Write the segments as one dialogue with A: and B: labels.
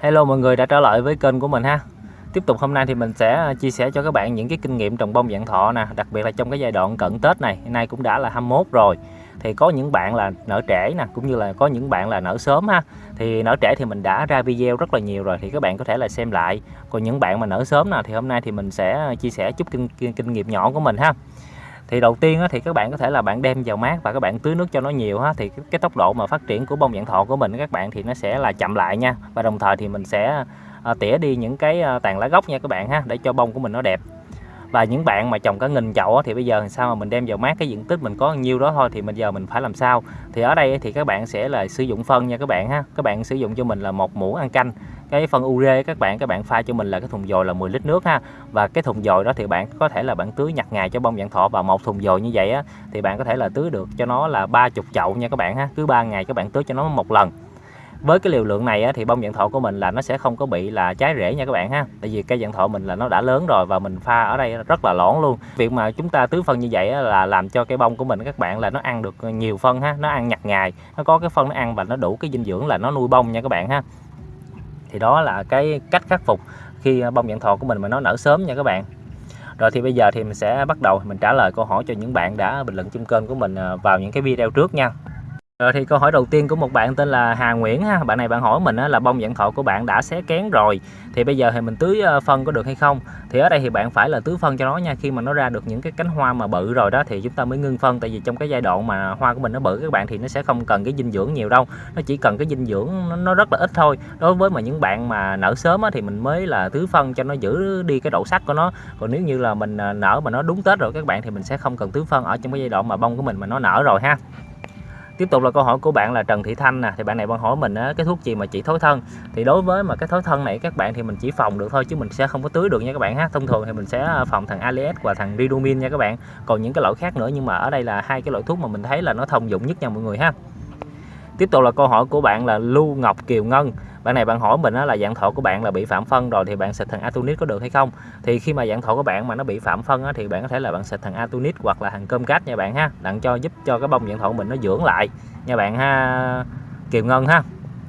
A: Hello mọi người đã trở lại với kênh của mình ha. Tiếp tục hôm nay thì mình sẽ à, chia sẻ cho các bạn những cái kinh nghiệm trồng bông dạng thọ nè Đặc biệt là trong cái giai đoạn cận Tết này. Hôm nay cũng đã là 21 rồi. Thì có những bạn là nở trễ nè Cũng như là có những bạn là nở sớm ha. Thì nở trễ thì mình đã ra video rất là nhiều rồi Thì các bạn có thể là xem lại. Còn những bạn mà nở sớm nè Thì hôm nay thì mình sẽ à, chia sẻ chút kinh, kinh, kinh nghiệm nhỏ của mình ha thì đầu tiên thì các bạn có thể là bạn đem vào mát và các bạn tưới nước cho nó nhiều ha. Thì cái tốc độ mà phát triển của bông dạng thọ của mình các bạn thì nó sẽ là chậm lại nha. Và đồng thời thì mình sẽ à, tỉa đi những cái à, tàn lá gốc nha các bạn ha để cho bông của mình nó đẹp và những bạn mà trồng cả nghìn chậu thì bây giờ làm sao mà mình đem vào mát cái diện tích mình có nhiêu đó thôi, thì bây giờ mình phải làm sao? Thì ở đây thì các bạn sẽ là sử dụng phân nha các bạn ha. Các bạn sử dụng cho mình là một muỗng ăn canh. Cái phân ure các bạn các bạn pha cho mình là cái thùng dồi là 10 lít nước ha. Và cái thùng dồi đó thì bạn có thể là bạn tưới nhặt ngày cho bông dạng thọ. Và một thùng dồi như vậy á, thì bạn có thể là tưới được cho nó là 30 chậu nha các bạn ha. Cứ ba ngày các bạn tưới cho nó một lần với cái liều lượng này á, thì bông dạng thọ của mình là nó sẽ không có bị là trái rễ nha các bạn ha. Tại vì cây dạng thọ mình là nó đã lớn rồi và mình pha ở đây rất là lõn luôn. Việc mà chúng ta tưới phân như vậy á, là làm cho cái bông của mình các bạn là nó ăn được nhiều phân ha nó ăn nhặt ngày nó có cái phân nó ăn và nó đủ cái dinh dưỡng là nó nuôi bông nha các bạn ha. Thì đó là cái cách khắc phục khi à, bông dạng thọ của mình mà nó nở sớm nha các bạn. Rồi thì bây giờ thì mình sẽ bắt đầu mình trả lời câu hỏi cho những bạn đã bình luận trên kênh của mình à, vào những cái video trước nha rồi thì câu hỏi đầu tiên của một bạn tên là Hà Nguyễn ha. Bạn này bạn hỏi mình là bông dạng thọ của bạn đã xé kén rồi, thì bây giờ thì mình tưới ờ, phân có được hay không? Thì ở đây thì bạn phải là tưới phân cho nó nha. Khi mà nó ra được những cái cánh hoa mà bự rồi đó thì chúng ta mới ngưng phân tại vì trong cái giai đoạn mà hoa của mình nó bự, các bạn thì nó sẽ không cần cái dinh dưỡng nhiều đâu. Nó chỉ cần cái dinh dưỡng nó rất là ít thôi. Đối với mà những bạn mà nở sớm á thì mình mới là tưới phân cho nó giữ đi cái độ sắc của nó. Còn nếu như là mình ờ, nở mà nó đúng Tết rồi các bạn thì mình sẽ không cần tưới phân ở trong cái giai đoạn mà bông của mình mà nó nở rồi ha tiếp tục là câu hỏi của bạn là Trần Thị Thanh nè. Thì bạn này bạn hỏi mình á, cái thuốc gì mà chỉ thối thân? Thì đối với mà cái thối thân này các bạn thì mình chỉ phòng được thôi chứ mình sẽ không có tưới được nha các bạn ha. Thông thường thì mình sẽ à, phòng thằng Alias và thằng Ridomin nha các bạn. Còn những cái loại khác nữa nhưng mà ở đây là hai cái loại thuốc mà mình thấy là nó thông dụng nhất nha mọi người ha tiếp tục là câu hỏi của bạn là Lưu Ngọc Kiều Ngân. Bạn này bạn hỏi mình là dạng thọ của bạn là bị phạm phân rồi thì bạn xịt thằng Atunit có được hay không? Thì khi mà dạng thọ của bạn mà nó bị phạm phân thì bạn có thể là bạn xịt thằng Atunit hoặc là thằng cơm cát nha bạn ha. Đặng cho giúp cho cái bông dạng thọ của mình nó dưỡng lại nha bạn ha. Kiều Ngân ha.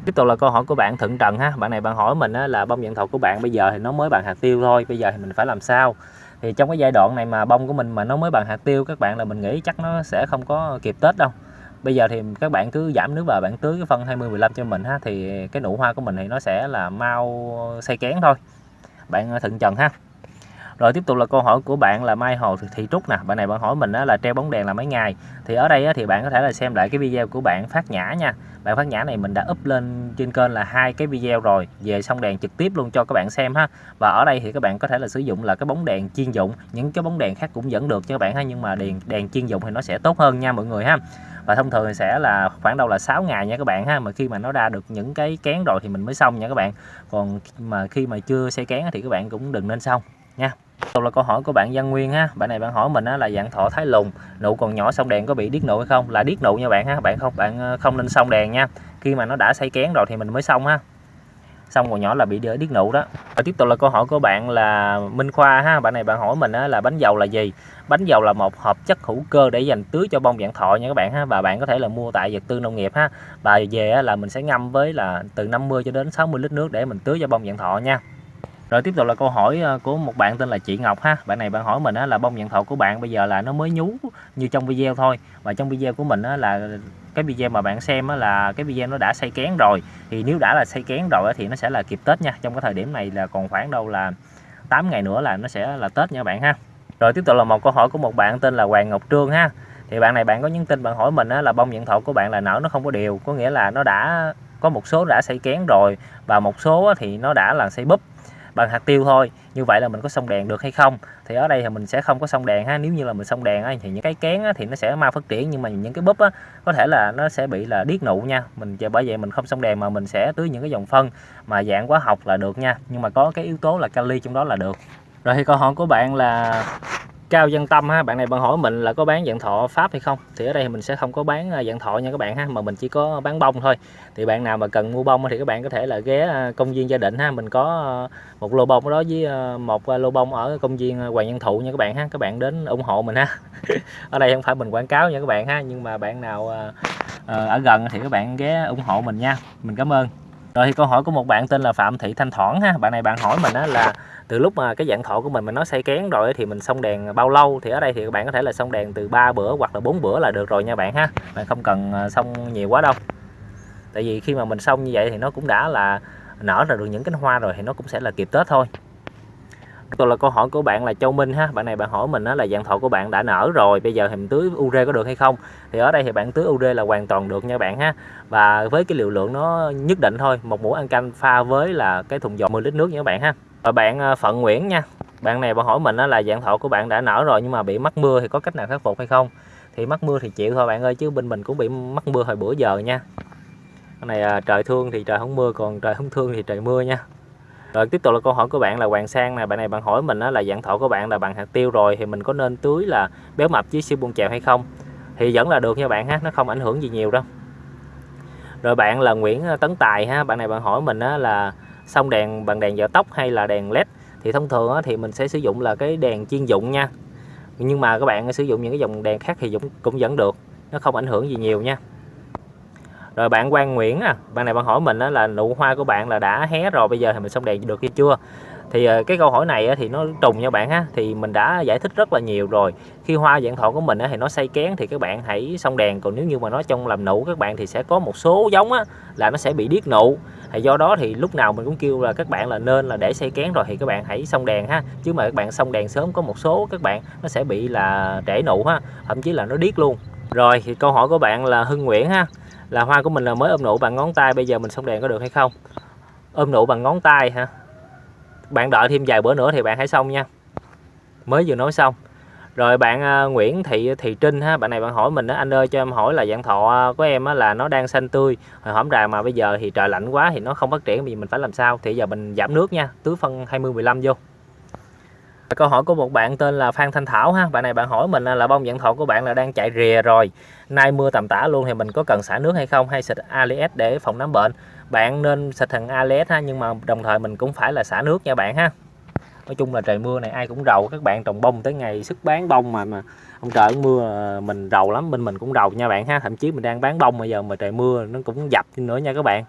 A: Tiếp tục là câu hỏi của bạn Thượng Trần ha. Bạn này bạn hỏi mình là bông dạng thọ của bạn bây giờ thì nó mới bằng hạt tiêu thôi, bây giờ thì mình phải làm sao? Thì trong cái giai đoạn này mà bông của mình mà nó mới bằng hạt tiêu, các bạn là mình nghĩ chắc nó sẽ không có kịp Tết đâu bây giờ thì các bạn cứ giảm nước vào, bạn tưới cái phân 20 15 cho mình ha, thì cái nụ hoa của mình thì nó sẽ là mau xây kén thôi. Bạn à, thận trần ha. Rồi tiếp tục là câu hỏi của bạn là Mai Hồ Thị Trúc nè. Bạn này bạn hỏi mình là treo bóng đèn là mấy ngày? Thì ở đây thì bạn có thể là xem lại cái video của bạn phát nhã nha. Bạn phát nhã này mình đã up lên trên kênh là hai cái video rồi. Về xong đèn trực tiếp luôn cho các bạn xem ha. Và ở đây thì các bạn có thể là sử dụng là cái bóng đèn chuyên dụng. Những cái bóng đèn khác cũng vẫn được cho các bạn ha, nhưng mà đèn đèn chuyên dụng thì nó sẽ tốt hơn nha mọi người ha và thông thường sẽ là khoảng đâu là 6 ngày nha các bạn ha mà khi mà nó ra được những cái kén rồi thì mình mới xong nha các bạn. Còn mà khi mà chưa xây kén thì các bạn cũng đừng nên xong nha. Đầu là câu hỏi của bạn Văn Nguyên ha. Bạn này bạn hỏi mình á, là dạng thỏ thái lùng nụ còn nhỏ xong đèn có bị điếc nụ hay không? Là điếc nụ nha bạn ha. Bạn không bạn ờ, không nên xong đèn nha. Khi mà nó đã xây kén rồi thì mình mới xong ha xong còn nhỏ là bị điếc nụ đó. Và tiếp tục là câu hỏi của bạn là Minh Khoa ha. Bạn này bạn hỏi mình là bánh dầu là gì? Bánh dầu là một hợp chất hữu cơ để dành tưới cho bông dạng thọ nha các bạn ha. Và bạn có thể là mua tại vật tư nông nghiệp ha. Và về là mình sẽ ngâm với là từ 50 cho đến 60 lít nước để mình tưới cho bông dạng thọ nha rồi tiếp tục là câu hỏi ờ, của một bạn tên là chị Ngọc ha. Bạn này bạn hỏi mình là bông dạng thọ của bạn bây giờ là nó mới nhú như trong video thôi. Và trong video của mình là cái video mà bạn xem là cái video nó đã xây kén rồi. Thì nếu đã là xây kén rồi thì nó sẽ là kịp Tết nha. Trong cái thời điểm này là còn khoảng đâu là 8 ngày nữa là nó sẽ là Tết nha bạn ha. Rồi tiếp tục là một câu hỏi của một bạn tên là Hoàng Ngọc Trương ha. Thì bạn này bạn có nhắn tin bạn hỏi mình là bông dạng thọ của bạn là nở nó không có đều. Có nghĩa là nó đã có một số đã xây kén rồi và một số thì nó đã là xây búp bằng hạt tiêu thôi. Như vậy là mình có xong đèn được hay không? Thì ở đây thì mình sẽ không có xong đèn ha nếu như là mình xong đèn á, thì những cái kén á, thì nó sẽ mau phát triển nhưng mà những cái búp á, có thể là nó sẽ bị là điếc nụ nha. Mình bởi vậy mình không xong đèn mà mình sẽ tưới những cái dòng phân mà dạng hóa học là được nha. Nhưng mà có cái yếu tố là kali trong đó là được. Rồi thì câu hỏi của bạn là Cao Dân Tâm ha, bạn này bạn hỏi mình là có bán dạng thọ Pháp hay không? Thì ở đây mình sẽ không có bán à, dạng thọ nha các bạn ha, mà mình chỉ có bán bông thôi. Thì bạn nào mà cần mua bông thì các bạn có thể là ghé à, công viên gia đình ha, mình có à, một lô bông đó với một lô bông ở công viên Hoàng Nhân Thụ nha các bạn ha. Các bạn đến ủng hộ mình ha. ở đây không phải mình quảng cáo nha các bạn ha, nhưng mà bạn nào ở gần thì các bạn ghé ủng hộ mình nha. Mình cảm ơn. rồi thì câu hỏi của một bạn tên là Phạm Thị Thanh Thoảng ha bạn này bạn hỏi mình á là từ lúc mà cái dạng thọ của mình mà nó xây kén rồi thì mình xong đèn bao lâu, thì ở đây thì các bạn có thể là xong đèn từ 3 bữa hoặc là 4 bữa là được rồi nha bạn ha. Bạn không cần à, xong nhiều quá đâu. Tại vì khi mà mình xong như vậy thì nó cũng đã là nở ra được những cánh hoa rồi thì nó cũng sẽ là kịp Tết thôi. Tôi là câu hỏi của bạn là Châu Minh ha. Bạn này bạn hỏi mình là dạng thọ của bạn đã nở rồi, bây giờ thì mình tưới ure có được hay không? Thì ở đây thì bạn tưới ure là hoàn toàn được nha bạn ha. Và với cái liều lượng nó nhất định thôi, một muỗng ăn canh pha với là cái thùng giò 10 lít nước nha các bạn ha và bạn ờ, Phận Nguyễn nha. Bạn này bạn hỏi mình là dạng thọ của bạn đã nở rồi nhưng mà bị mắc mưa thì có cách nào khắc phục hay không? Thì mắc mưa thì chịu thôi bạn ơi, chứ bên mình cũng bị mắc mưa hồi bữa giờ nha. Cái này à, trời thương thì trời không mưa, còn trời không thương thì trời mưa nha. Rồi tiếp tục là câu hỏi của bạn là Hoàng Sang nè. Bạn này bạn hỏi mình là dạng thọ của bạn là bằng hạt tiêu rồi thì mình có nên tưới là béo mập với siêu buông chèo hay không? Thì vẫn là được nha bạn ha, nó không ảnh hưởng gì nhiều đâu. Rồi bạn là Nguyễn ờ, Tấn Tài ha. Bạn này bạn hỏi mình là xong đèn, bằng đèn dở tóc hay là đèn led thì thông thường thì mình sẽ sử dụng là cái đèn chuyên dụng nha. Nhưng mà các bạn sử dụng những cái dòng đèn khác thì cũng cũng vẫn được, nó không ảnh hưởng gì nhiều nha. Rồi bạn Quang Nguyễn à bạn này bạn hỏi mình là nụ hoa của bạn là đã hé rồi, bây giờ thì mình xong đèn được hay chưa? Thì ờ, cái câu hỏi này thì nó trùng nha bạn ha. Thì mình đã giải thích rất là nhiều rồi. Khi hoa dạng thọ của mình thì nó xây kén thì các bạn hãy xong đèn. Còn nếu như mà nó trong làm nụ các bạn thì sẽ có một số giống á, là nó sẽ bị điếc nụ. Thì do đó thì lúc nào mình cũng kêu là các bạn là nên là để xây kén rồi thì các bạn hãy xong đèn ha. Chứ mà các bạn xong đèn sớm có một số các bạn nó sẽ bị là trễ nụ ha. Thậm chí là nó điếc luôn. Rồi thì câu hỏi của bạn là Hưng Nguyễn ha. Là hoa của mình là mới ôm nụ bằng ngón tay bây giờ mình xong đèn có được hay không? Ôm nụ bằng ngón tay ha bạn đợi thêm vài bữa nữa thì bạn hãy xong nha. Mới vừa nói xong. Rồi bạn à, Nguyễn Thị Thị Trinh ha bạn này bạn hỏi mình đó anh ơi cho em hỏi là dạng thọ của em á, là nó đang xanh tươi hồi hổm rà mà bây giờ thì trời lạnh quá thì nó không phát triển thì mình phải làm sao? Thì giờ mình giảm nước nha tưới phân 20 15 vô. Câu hỏi của một bạn tên là Phan Thanh Thảo ha bạn này bạn hỏi mình là bông dạng thọ của bạn là đang chạy rìa rồi nay mưa tầm tã luôn thì mình có cần xả nước hay không? Hay xịt ALS để phòng nấm bệnh? Bạn nên xịt thằng ALS ha, nhưng mà đồng thời mình cũng phải là xả nước nha bạn ha. Nói chung là trời mưa này ai cũng rầu, các bạn trồng bông tới ngày sức bán bông mà mà ông trời mưa à, mình rầu lắm, bên mình cũng rầu nha bạn ha. Thậm chí mình đang bán bông bây giờ mà trời mưa nó cũng dập nữa nha các bạn.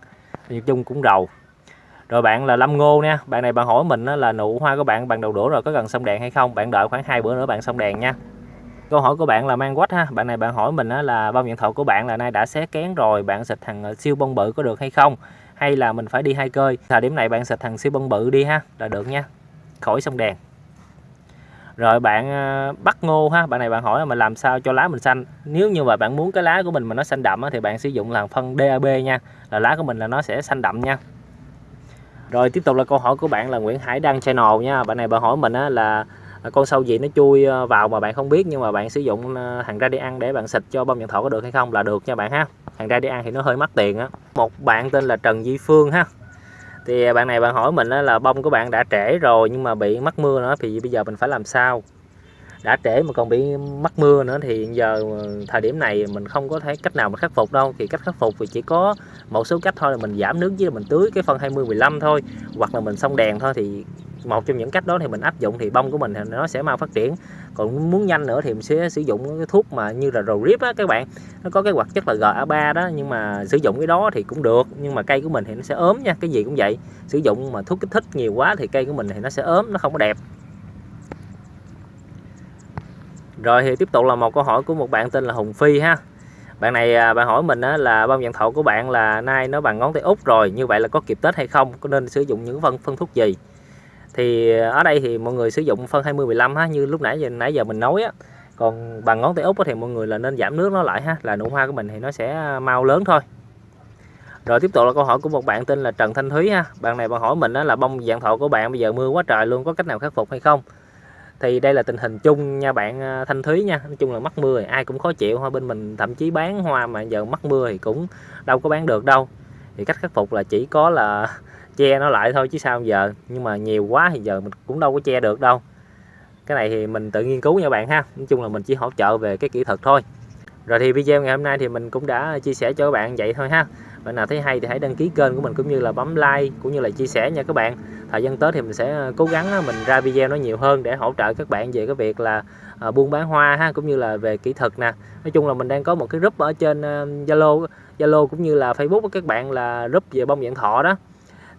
A: Nói chung cũng rầu. Rồi bạn là Lâm Ngô nha, bạn này bạn hỏi mình là nụ hoa của bạn bằng đầu đũa rồi có cần xong đèn hay không? Bạn đợi khoảng hai bữa nữa bạn xong đèn nha câu hỏi của bạn là mang quách ha. Bạn này bạn hỏi mình là bông nhận thọ của bạn là nay đã xé kén rồi, bạn xịt thằng ờ, siêu bông bự có được hay không? Hay là mình phải đi hai cơi? Thời điểm này bạn xịt thằng siêu bông bự đi ha, là được nha. Khỏi xong đèn. Rồi bạn ờ, bắt ngô ha. Bạn này bạn hỏi là mình làm sao cho lá mình xanh? Nếu như mà bạn muốn cái lá của mình mà nó xanh đậm thì bạn sử dụng là phân DAB nha. Là lá của mình là nó sẽ xanh đậm nha. Rồi tiếp tục là câu hỏi của bạn là Nguyễn Hải Đăng Channel nha. Bạn này bạn hỏi mình là À, con sâu gì nó chui ờ, vào mà bạn không biết nhưng mà bạn sử dụng thằng hàng ra đi ăn để bạn xịt cho bông nhận thọ có được hay không là được nha bạn ha. Hàng ra đi ăn thì nó hơi mắc tiền á. Một bạn tên là Trần Di Phương ha. Thì ờ, bạn này bạn hỏi mình là bông của bạn đã trễ rồi nhưng mà bị mắc mưa nữa thì bây giờ mình phải làm sao? Đã trễ mà còn bị mắc mưa nữa thì giờ thời điểm này mình không có thấy cách nào mà khắc phục đâu. Thì cách khắc phục thì chỉ có một số cách thôi là mình giảm nước với mình tưới cái phân 20 15 thôi, hoặc là mình xong đèn thôi thì một trong những cách đó thì mình áp dụng thì bông của mình thì nó sẽ mau phát triển. Còn muốn nhanh nữa thì mình sẽ sử dụng cái thuốc mà như là rầu rip á các bạn. Nó có cái hoạt chất là GA3 đó, nhưng mà sử dụng cái đó thì cũng được, nhưng mà cây của mình thì nó sẽ ốm nha, cái gì cũng vậy. Sử dụng mà thuốc kích thích nhiều quá thì cây của mình thì nó sẽ ốm, nó không có đẹp. Rồi thì tiếp tục là một câu hỏi của một bạn tên là Hùng Phi ha. Bạn này à, bạn hỏi mình là bông dạng thọ của bạn là nay nó bằng ngón tay út rồi, như vậy là có kịp tết hay không? Có nên sử dụng những phân phân thuốc gì? Thì ờ, ở đây thì mọi người sử dụng phân 20 15 ha, như lúc nãy giờ nãy giờ mình nói á. Còn bằng ngón tay út thì mọi người là nên giảm nước nó lại ha, là nụ hoa của mình thì nó sẽ ờ, mau lớn thôi. Rồi tiếp tục là câu hỏi của một bạn tên là Trần Thanh Thúy ha. Bạn này bạn hỏi mình đó là bông dạng thọ của bạn bây giờ mưa quá trời luôn, có cách nào khắc phục hay không? Thì đây là tình hình chung nha bạn ờ, Thanh Thúy nha. Nói chung là mắc mưa thì ai cũng khó chịu hoa bên mình thậm chí bán hoa mà giờ mắc mưa thì cũng đâu có bán được đâu. Thì cách khắc phục là chỉ có là che nó lại thôi chứ sao giờ? Nhưng mà nhiều quá thì giờ mình cũng đâu có che được đâu. Cái này thì mình tự nghiên cứu nha bạn ha. Nói chung là mình chỉ hỗ trợ về cái kỹ thuật thôi. Rồi thì video ngày hôm nay thì mình cũng đã chia sẻ cho các bạn vậy thôi ha. Bạn nào thấy hay thì hãy đăng ký kênh của mình cũng như là bấm like cũng như là chia sẻ nha các bạn. Thời gian tới thì mình sẽ ờ, cố gắng ờ, mình ra video nó nhiều hơn để hỗ trợ các bạn về cái việc là ờ, buôn bán hoa ha, cũng như là về kỹ thuật nè. Nói chung là mình đang có một cái group ở trên Zalo Zalo cũng như là Facebook của các bạn là group về bông dạng thọ đó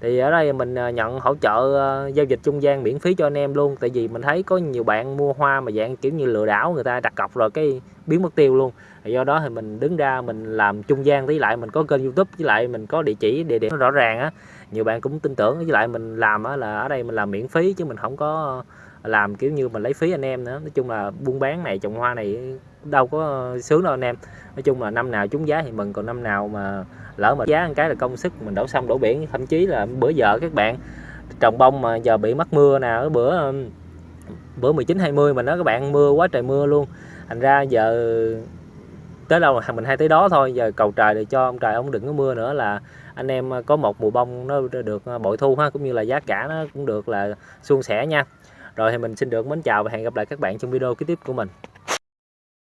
A: thì ở đây mình ờ, nhận hỗ trợ ờ, giao dịch trung gian miễn phí cho anh em luôn. Tại vì mình thấy có nhiều bạn mua hoa mà dạng kiểu như lừa đảo người ta đặt cọc rồi cái biến mất tiêu luôn. Do đó thì mình đứng ra mình làm trung gian, với lại mình có kênh youtube, với lại mình có địa chỉ, địa điểm rõ ràng á. Nhiều bạn cũng tin tưởng, với lại mình làm á là ở đây mình làm miễn phí chứ mình không có ờ, làm kiểu như mình lấy phí anh em nữa. Nói chung là buôn bán này, trồng hoa này đâu có sướng đâu anh em. Nói chung là năm nào trúng giá thì mừng, còn năm nào mà lỡ mà giá một cái là công sức, mình đổ sông đổ biển, thậm chí là bữa giờ các bạn, trồng bông mà giờ bị mắc mưa nè bữa um, bữa 19 20 mình nói các bạn mưa quá trời mưa luôn. Thành ra giờ tới đâu mình hay tới đó thôi, giờ cầu trời để cho ông trời ông đừng có mưa nữa là anh em có một mùa bông nó được ờ, bội thu ha, cũng như là giá cả nó cũng được là suôn sẻ nha. Rồi thì mình xin được mến chào và hẹn gặp lại các bạn trong video kế tiếp của mình.